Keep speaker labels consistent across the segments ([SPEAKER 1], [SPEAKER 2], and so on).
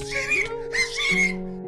[SPEAKER 1] ¡Es Siri! Siri!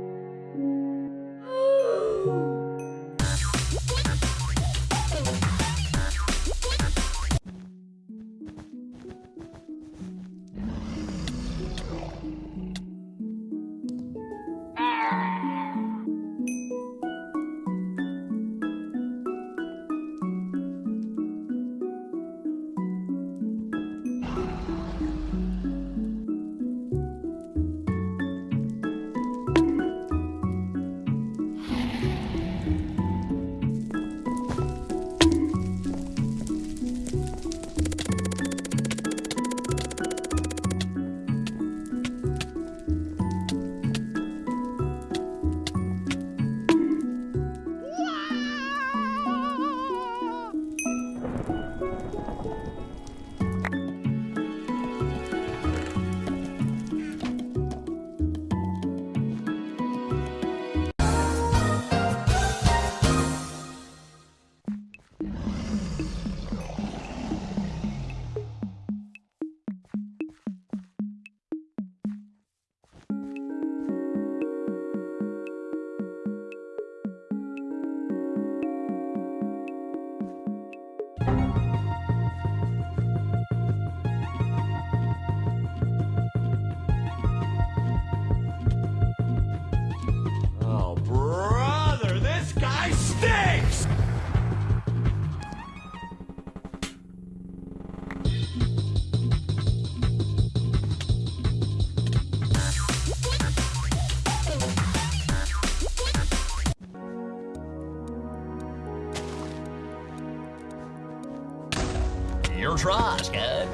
[SPEAKER 1] your trust, good.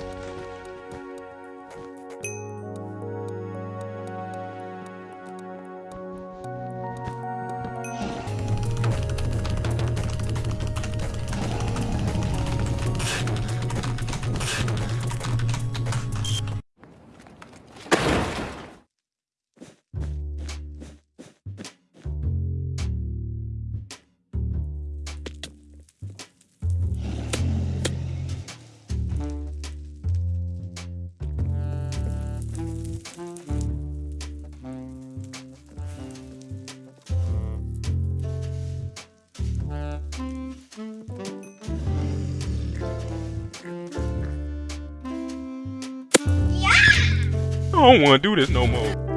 [SPEAKER 2] I don't want to do this no more.